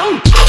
Don't.